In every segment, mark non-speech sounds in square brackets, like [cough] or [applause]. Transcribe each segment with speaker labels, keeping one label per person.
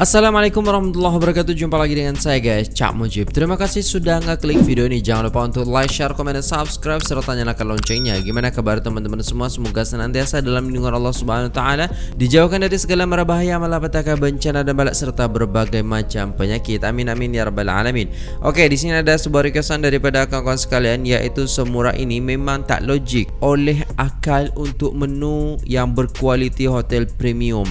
Speaker 1: Assalamualaikum warahmatullahi wabarakatuh. Jumpa lagi dengan saya guys Cak Mujib. Terima kasih sudah ngeklik video ini. Jangan lupa untuk like, share, komen, dan subscribe Serta nyalakan loncengnya. Gimana kabar teman-teman semua? Semoga senantiasa dalam lindungan Allah subhanahu ta'ala Dijauhkan dari segala mara bahaya Malapetaka bencana dan balak Serta berbagai macam penyakit. Amin amin ya rabbal alamin. Oke di sini ada sebuah requestan daripada kawan-kawan sekalian Yaitu semurah ini memang tak logik Oleh akal untuk menu yang berkualiti hotel premium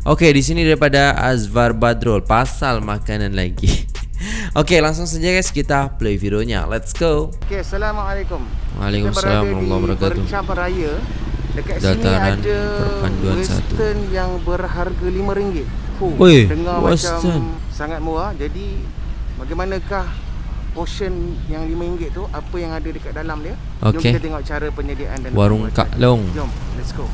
Speaker 1: Okey, di sini daripada Azvar Badrul pasal makanan lagi. [laughs] Okey, langsung saja guys kita play videonya. Let's go.
Speaker 2: Okey, assalamualaikum.
Speaker 1: Waalaikumsalam warahmatullahi wabarakatuh.
Speaker 2: Bercam raya. Dekat
Speaker 1: Dataran
Speaker 2: sini ada
Speaker 1: perpanduan
Speaker 2: Western
Speaker 1: satu.
Speaker 2: yang berharga RM5. Fuh,
Speaker 1: Oi,
Speaker 2: dengar
Speaker 1: Western.
Speaker 2: macam sangat murah. Jadi bagaimanakah portion yang RM5 tu apa yang ada dekat dalam dia? Jom
Speaker 1: Okey.
Speaker 2: kita tengok cara penyediaan dan
Speaker 1: Warung. Kak Long.
Speaker 2: Jom, let's go.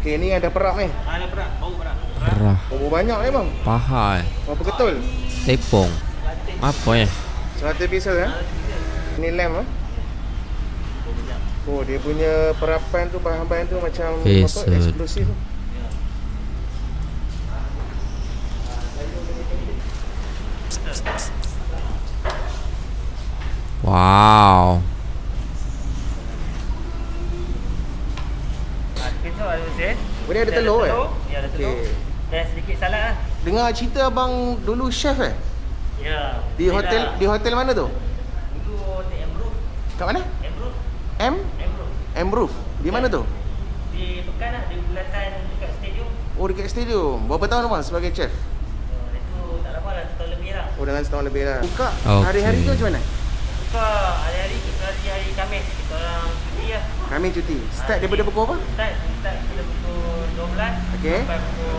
Speaker 2: Okey, ni ada perak ni.
Speaker 1: Perah,
Speaker 2: Berapa banyak ni bang?
Speaker 1: paha, eh.
Speaker 2: Berapa ketul?
Speaker 1: tepung. Apa ya?
Speaker 2: 100 pieces eh? Ni lamp eh? Oh, dia punya perapan tu, bahan-bahan tu macam apa, eksklusif.
Speaker 1: Wow.
Speaker 3: Kecok ada
Speaker 2: Oh, dia ada telur eh?
Speaker 3: Ya, ada telur.
Speaker 2: Okey.
Speaker 3: Dan sedikit salad lah.
Speaker 2: Dengar cerita abang dulu chef eh?
Speaker 3: Ya.
Speaker 2: Di hotel di hotel mana tu?
Speaker 3: Dulu hotel Emroof.
Speaker 2: Kat mana?
Speaker 3: Emroof.
Speaker 2: M
Speaker 3: Emroof.
Speaker 2: M Roof. Di mana tu?
Speaker 3: Di Pekan lah. Di bulatan dekat stadium.
Speaker 2: Oh dekat stadium. Berapa tahun abang sebagai chef?
Speaker 3: Oh, itu tak lama lah. Setahun lebih lah.
Speaker 2: Oh dengan setahun lebih lah. Buka
Speaker 1: Okey.
Speaker 2: hari-hari tu macam mana?
Speaker 3: Buka hari-hari kecuali hari Khamis. Kita orang cuti lah.
Speaker 2: Kami cuti. Start daripada pukul apa?
Speaker 3: Start, start pada pukul 12.
Speaker 2: Okey.
Speaker 3: Sampai pukul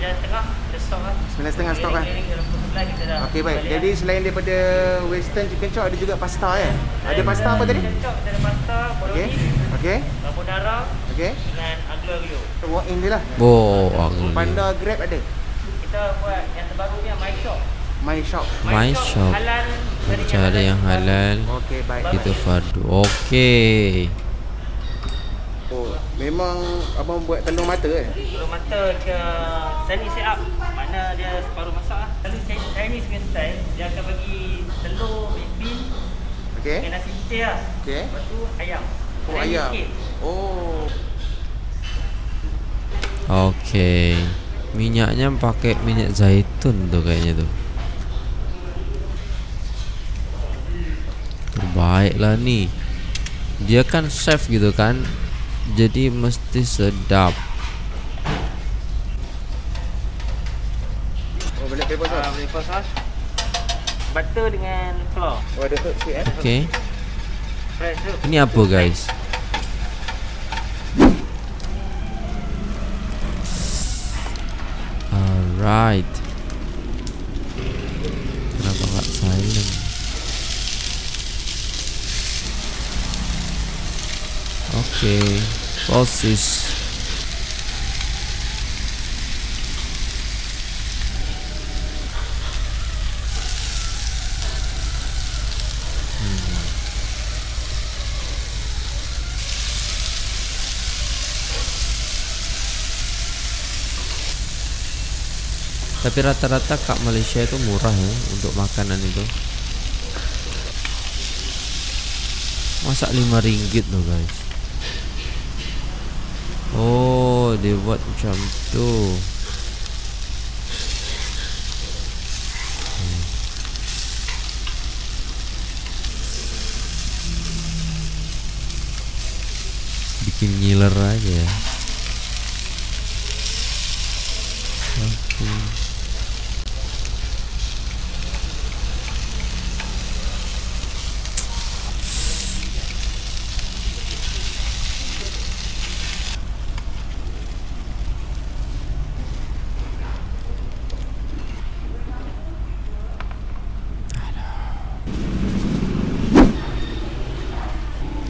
Speaker 3: 9.30. Kita stop lah.
Speaker 2: 9.30 stop kan?
Speaker 3: Keliling-keliling dalam pukul 11 kita dah
Speaker 2: Okey baik. Jadi
Speaker 3: lah.
Speaker 2: selain daripada western chicken chop ada juga pasta ya? Ada pasta apa tadi?
Speaker 3: chicken chop, Kita ada pasta, bolognese,
Speaker 2: Okey.
Speaker 3: carbonara
Speaker 2: Okey.
Speaker 3: dengan aglio olio.
Speaker 2: Walk in dia lah.
Speaker 1: Oh, aku
Speaker 2: Panda Grab ada.
Speaker 3: Kita buat yang terbaru ni My Shop.
Speaker 2: My shop.
Speaker 1: My Shop.
Speaker 3: Halal.
Speaker 1: Mencari yang halal.
Speaker 2: Okey baik.
Speaker 1: Kita fardu. Okey.
Speaker 2: Memang abang buat telur mata eh?
Speaker 3: Telur mata ke Sani set up. Mana dia separuh masak lah. Lalu Chinese punya style, dia akan bagi telur, bean
Speaker 2: Okey.
Speaker 3: dengan nasi putih lah.
Speaker 2: Okey.
Speaker 3: Lepas tu ayam.
Speaker 2: Oh
Speaker 3: Chinese
Speaker 2: ayam.
Speaker 3: sikit.
Speaker 2: Oh.
Speaker 1: Okey. Minyaknya pakai minyak zaitun tu kayaknya tu. Terbaik lah ni. Dia kan chef gitu kan. Jadi mesti sedap.
Speaker 2: Oh boleh paper
Speaker 3: Ah,
Speaker 2: sauce.
Speaker 3: boleh pas sos. Butter dengan flour.
Speaker 2: Oh ada herb sikit eh?
Speaker 1: Okey.
Speaker 3: Fresh tu.
Speaker 1: Ini apa guys? Alright. Oke, sosis. Tapi rata-rata kak Malaysia itu murah ya untuk makanan itu. Masa 5 ringgit loh guys. Oh, dia buat macam tu. Hmm. Bikin ngiler aja ya. Oke.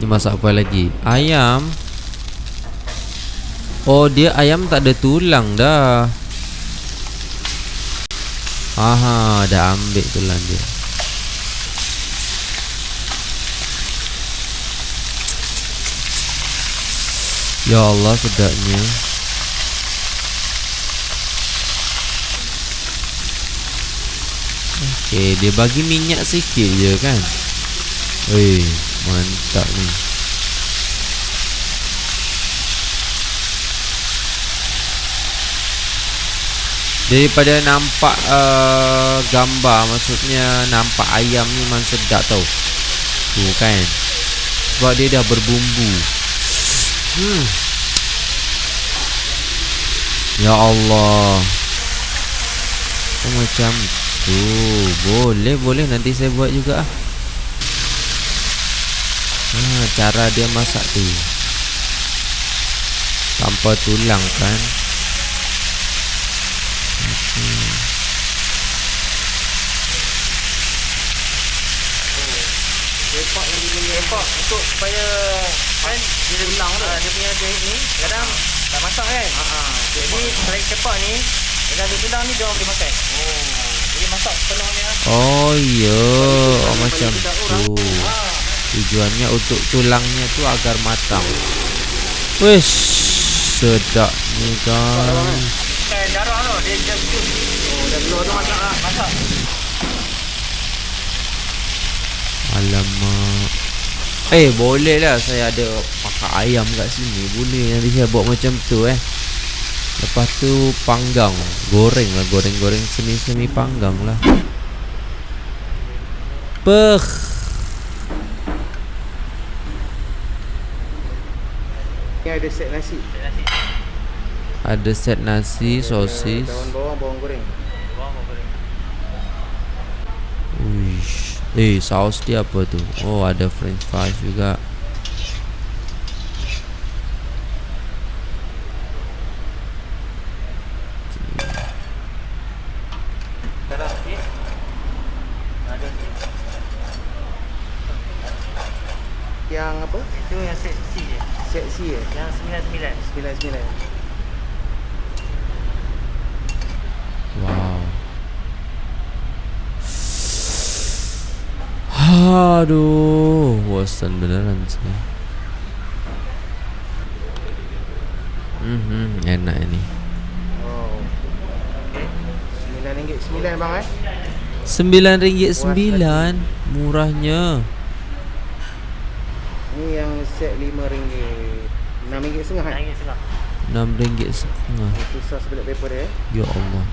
Speaker 1: Ini masak apa lagi? Ayam. Oh, dia ayam tak ada tulang dah. Aha, dah ambil tulang dia. Ya Allah sedapnya. Okey, dia bagi minyak sikit je kan. Weh, mantap ni. Daripada nampak uh, gambar Maksudnya nampak ayam ni memang sedap tau. Tu kan? Sebab dia dah berbumbu. Hmm. Ya Allah. Oh macam tu Boleh boleh nanti saya buat juga. Ah. Ha, cara dia masak tu. Tanpa tulang kan
Speaker 3: Lepak yang dia punya lepak untuk supaya kan dia ulang tu. dia punya dia ni kadang tak masak kan. Ha ah. Jadi selain cepat ni dengan dia tulang ni dia orang boleh makan. Oh. Jadi masak sepenuhnya.
Speaker 1: Oh iya oh, Macam tu Tujuannya untuk tulangnya tu agar matang Wish Sedap ni kan
Speaker 3: darah tu, dia dia jus. Oh, dah keluar tu masak lah. Masak.
Speaker 1: Alamak Eh boleh lah saya ada pakai ayam kat sini Boleh nanti saya buat macam tu eh Lepas tu panggang Goreng lah goreng-goreng semi-semi panggang lah Peh
Speaker 2: ada set nasi.
Speaker 3: Nasi.
Speaker 1: Ada set nasi, sosis
Speaker 2: Daun bawang, bawang goreng.
Speaker 3: Bawang apa goreng.
Speaker 1: Uish. Eh saus dia apa tu Oh ada french fries juga.
Speaker 2: Yang apa?
Speaker 3: Itu yang set C je.
Speaker 2: Set C eh?
Speaker 3: Yang sembilan sembilan.
Speaker 2: Sembilan sembilan.
Speaker 1: Wow Aduh Bosan beneran sih Hmm, enak ini.
Speaker 2: Oh. Sembilan ringgit sembilan bang eh?
Speaker 1: Sembilan ringgit sembilan, murahnya.
Speaker 2: Ni yang set lima ringgit. Enam ringgit setengah eh?
Speaker 1: Enam ringgit setengah.
Speaker 2: Itu sos toilet paper dia eh?
Speaker 1: Ya Allah.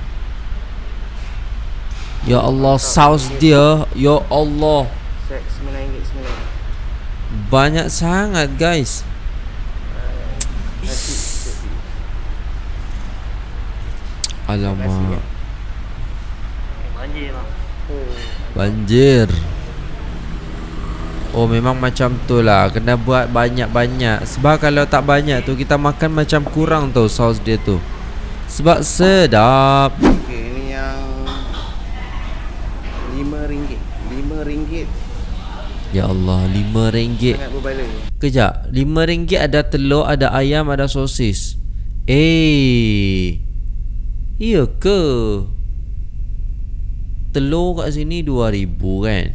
Speaker 1: Ya Allah, saus dia. Ya Allah,
Speaker 2: RM9.9
Speaker 1: Banyak sangat guys.
Speaker 2: Uh.
Speaker 1: Alamak.
Speaker 3: Eh, banjir
Speaker 2: oh.
Speaker 1: Banjir. Oh memang macam tu lah. Kena buat banyak-banyak. Sebab kalau tak banyak tu Kita makan macam kurang tau Saus dia tu. Sebab sedap.
Speaker 2: Okay ni yang RM5 RM5
Speaker 1: Ya Allah lima ringgit.
Speaker 2: Sangat berbala.
Speaker 1: Kejap lima ringgit ada telur Ada ayam Ada sosis. Eh Iya ke? Telur kat sini 2000 kan?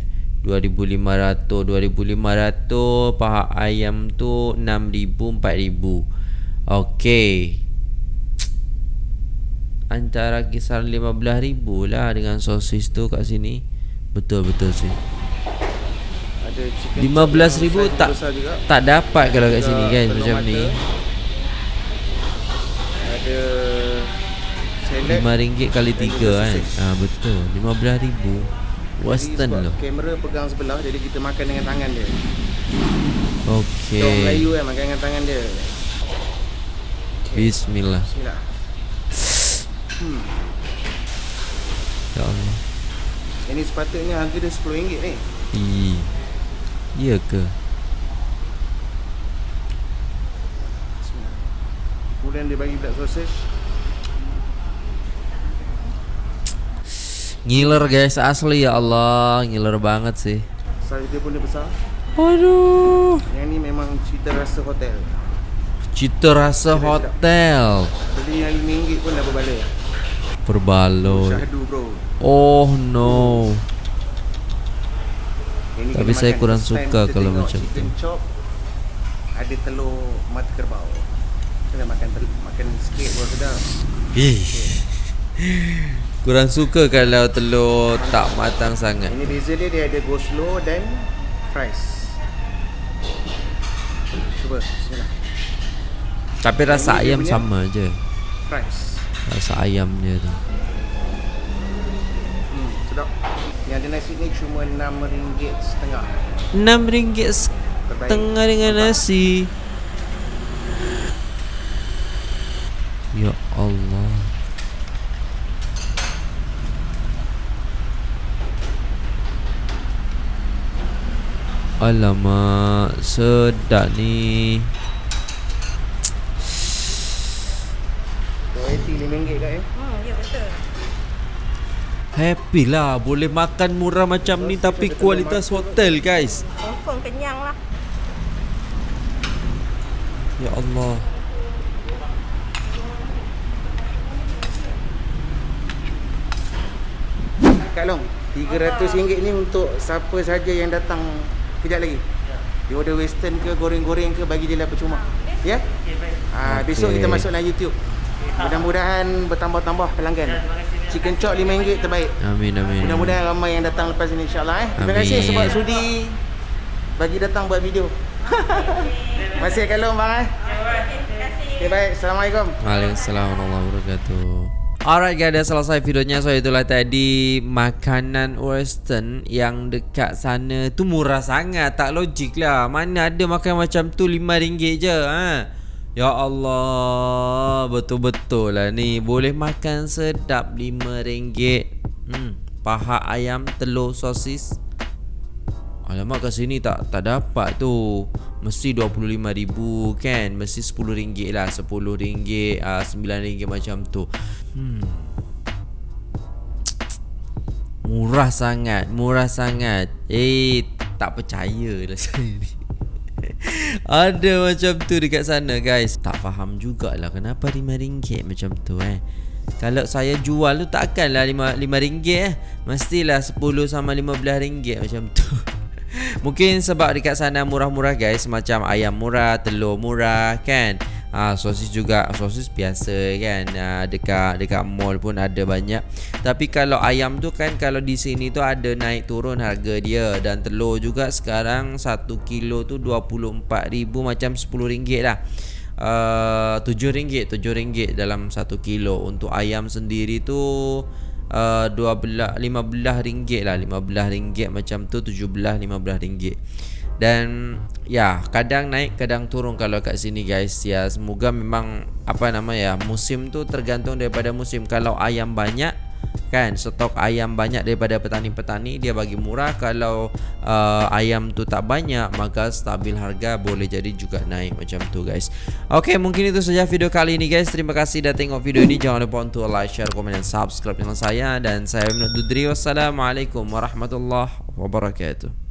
Speaker 1: 2500 2500 Paha ayam tu 6000 4000 Okey. Antara kisaran 15000 lah Dengan sosis tu kat sini. Betul-betul sih
Speaker 2: Ada chicken
Speaker 1: 15,000
Speaker 2: chop yang saiz
Speaker 1: tak
Speaker 2: juga.
Speaker 1: tak dapat kalau kat sini kan macam
Speaker 2: mata.
Speaker 1: ni.
Speaker 2: Ada salad.
Speaker 1: RM5 kali
Speaker 2: dan
Speaker 1: 3
Speaker 2: juga
Speaker 1: kan. Ah betul. RM15,000.
Speaker 2: Jadi
Speaker 1: Western loh.
Speaker 2: Kamera pegang sebelah jadi kita makan dengan tangan dia. Kita orang
Speaker 1: Okey.
Speaker 2: Melayu kan makan dengan tangan dia.
Speaker 1: Bismillah.
Speaker 2: Bismillah. Hmm.
Speaker 1: Ya Allah.
Speaker 2: Ini sepatutnya harga dia RM10 ni.
Speaker 1: Ih. Ya ke?
Speaker 2: Kemudian dia bagi black sausage.
Speaker 1: Ngiler guys asli ya Allah, ngiler banget sih.
Speaker 2: Saiz dia pun dia besar.
Speaker 1: Aduh.
Speaker 2: Yang ni memang cita rasa hotel.
Speaker 1: Cita rasa hotel.
Speaker 2: Beli yang RM5 pun dah berbala.
Speaker 1: Berbaloi.
Speaker 2: Syahdu bro.
Speaker 1: Oh no.
Speaker 2: Ini
Speaker 1: Tapi saya kurang suka kalau macam tu.
Speaker 2: chop ada telur mata kerbau. Kita makan telur, makan sikit baru sedap.
Speaker 1: Ih. Kurang suka kalau telur tak matang sangat.
Speaker 2: Ini beza dia dia ada go slow dan fries. Cuba bismillah.
Speaker 1: Tapi rasa
Speaker 2: Ini
Speaker 1: ayam sama je.
Speaker 2: Fries.
Speaker 1: Rasa ayam dia tu.
Speaker 2: Hmm, sedap. Yang ada nasi ni cuma RM6 setengah.
Speaker 1: RM6
Speaker 2: Terbaik.
Speaker 1: setengah dengan nasi. Ya Allah. Alamak, sedap ni.
Speaker 2: Royalty RM5 kat ya.
Speaker 4: Hmm, ya betul.
Speaker 1: Happy lah boleh makan murah macam ni tapi kualitas hotel guys.
Speaker 4: Confirm kenyang lah.
Speaker 1: Ya Allah.
Speaker 2: Kak Long, RM300 ni untuk siapa saja yang datang kejap lagi. Dia order western ke goreng-goreng ke bagi dia lah percuma. Ya? Ah, besok
Speaker 1: Okey.
Speaker 2: kita masuk dalam YouTube. Mudah-mudahan bertambah-tambah pelanggan. Chicken chop RM5 terbaik.
Speaker 1: Amin amin.
Speaker 2: Mudah-mudahan ramai yang datang lepas ini insya-Allah eh. Terima kasih sebab sudi bagi datang buat video. [laughs] Terima kasih Long bang eh. Okay, baik. Assalamualaikum.
Speaker 1: Waalaikumsalam warahmatullahi wabarakatuh. Alright guys, dah selesai videonya. So itulah tadi makanan western yang dekat sana tu murah sangat. Tak logik lah. Mana ada makan macam tu RM5 je. Ha? Ya Allah, betul-betul lah ni. Boleh makan sedap RM5. Hmm, paha ayam, telur, sosis. Alamak kat sini tak tak dapat tu. Mesti RM25,000 kan. Mesti RM10 lah. RM10, uh, RM9 macam tu. Hmm. Murah sangat, murah sangat. Eh, tak percaya lah [laughs] saya ni. [laughs] Ada macam tu dekat sana guys. Tak faham jugalah kenapa RM5 macam tu eh. Kalau saya jual tu takkanlah RM5 eh. Mestilah 10 sama RM15 macam tu. [laughs] Mungkin sebab dekat sana murah-murah guys. Macam ayam murah, telur murah kan Ah, sosis juga sosis biasa kan. Ah, dekat dekat mall pun ada banyak. Tapi kalau ayam tu kan kalau di sini tu ada naik turun harga dia. Dan telur juga sekarang 1 kilo tu 24,000 macam RM10 lah. Uh, RM7 RM7 dalam 1 kilo. Untuk ayam sendiri tu uh, 12 15 ringgit lah. 15 ringgit macam tu 17 15 ringgit dan ya kadang naik kadang turun kalau kat sini guys. Ya semoga memang apa nama ya musim tu tergantung daripada musim. Kalau ayam banyak kan stok ayam banyak daripada petani-petani dia bagi murah. Kalau uh, ayam tu tak banyak maka stabil harga boleh jadi juga naik macam tu guys. Oke mungkin itu saja video kali ini guys. Terima kasih dah tengok video ini. Jangan lupa untuk like share komen dan subscribe channel saya. Dan saya Ibnu Dudri wassalamualaikum warahmatullahi wabarakatuh